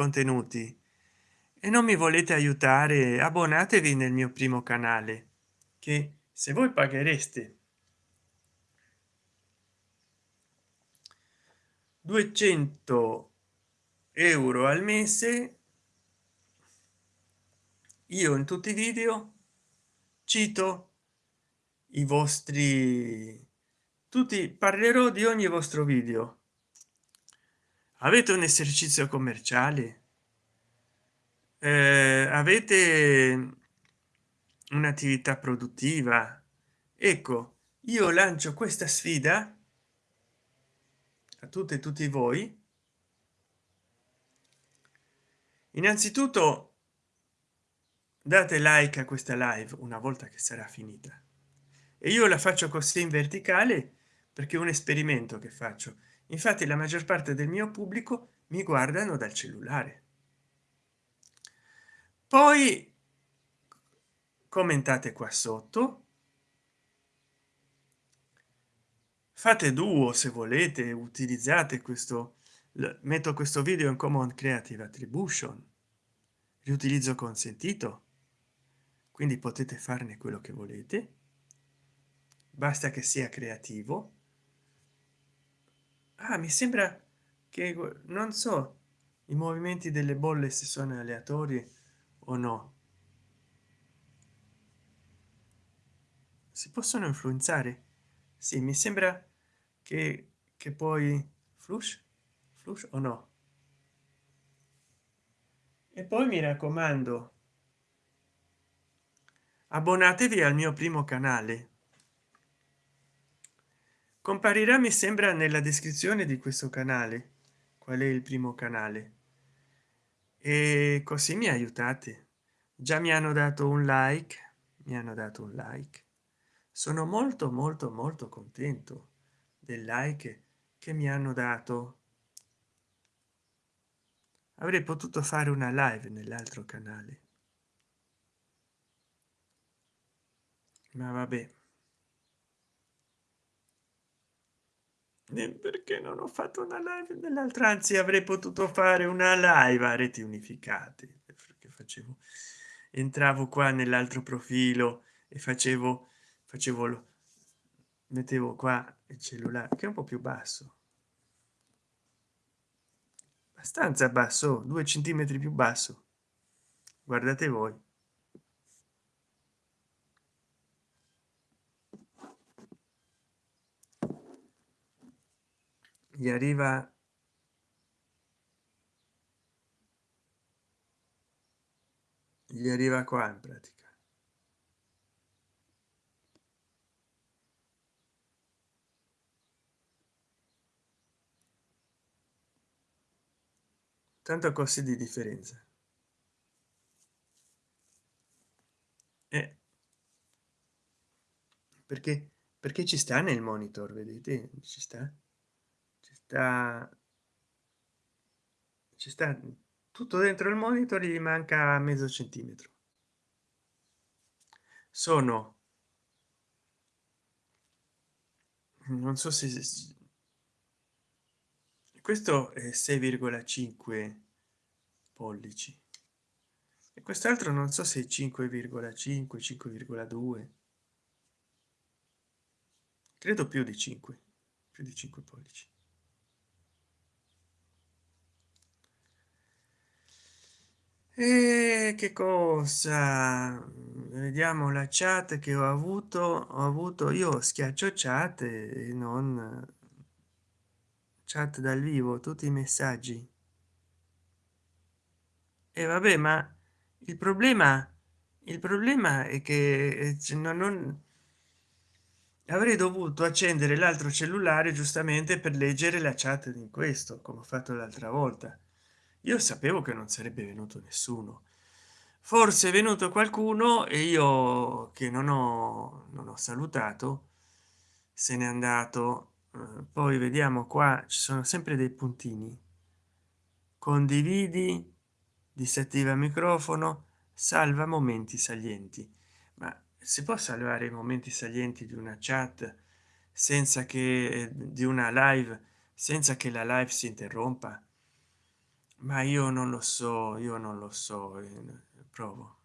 contenuti. E non mi volete aiutare abbonatevi nel mio primo canale che se voi paghereste 200 euro al mese io in tutti i video cito i vostri tutti parlerò di ogni vostro video avete un esercizio commerciale? Eh, avete un'attività produttiva? Ecco io lancio questa sfida a tutte e tutti voi. Innanzitutto date like a questa live una volta che sarà finita. E io la faccio così in verticale perché è un esperimento che faccio infatti la maggior parte del mio pubblico mi guardano dal cellulare. Poi commentate qua sotto. Fate duo se volete utilizzate questo metto questo video in common creative attribution. Riutilizzo consentito quindi potete farne quello che volete. Basta che sia creativo ah, mi sembra che non so i movimenti delle bolle se sono aleatori o no. Si possono influenzare? Sì mi sembra che che poi flush? Flush o no? E poi mi raccomando abbonatevi al mio primo canale comparirà mi sembra nella descrizione di questo canale. Qual è il primo canale? E così mi aiutate. Già mi hanno dato un like mi hanno dato un like. Sono molto molto molto contento del like che mi hanno dato. Avrei potuto fare una live nell'altro canale. Ma vabbè perché non ho fatto una live nell'altra anzi avrei potuto fare una live a reti unificate. Perché facevo entravo qua nell'altro profilo e facevo facevo lo mettevo qua il cellulare che è un po più basso. Abbastanza basso due centimetri più basso. Guardate voi gli arriva gli arriva qua in pratica. Tanto costi di differenza. Eh, perché perché ci sta nel monitor vedete? Ci sta sta ci sta tutto dentro il monitor gli manca mezzo centimetro. Sono non so se questo è 6,5 pollici e quest'altro non so se 5,5 5,2 credo più di 5 più di 5 pollici e che cosa? Vediamo la chat che ho avuto. Ho avuto io schiaccio chat e non chat dal vivo tutti i messaggi. E vabbè ma il problema il problema è che non, non avrei dovuto accendere l'altro cellulare giustamente per leggere la chat di questo come ho fatto l'altra volta io sapevo che non sarebbe venuto nessuno. Forse è venuto qualcuno e io che non ho, non ho salutato se n'è andato. Eh, poi vediamo qua ci sono sempre dei puntini. Condividi disattiva microfono salva momenti salienti. Ma si può salvare i momenti salienti di una chat senza che di una live senza che la live si interrompa ma io non lo so io non lo so eh, provo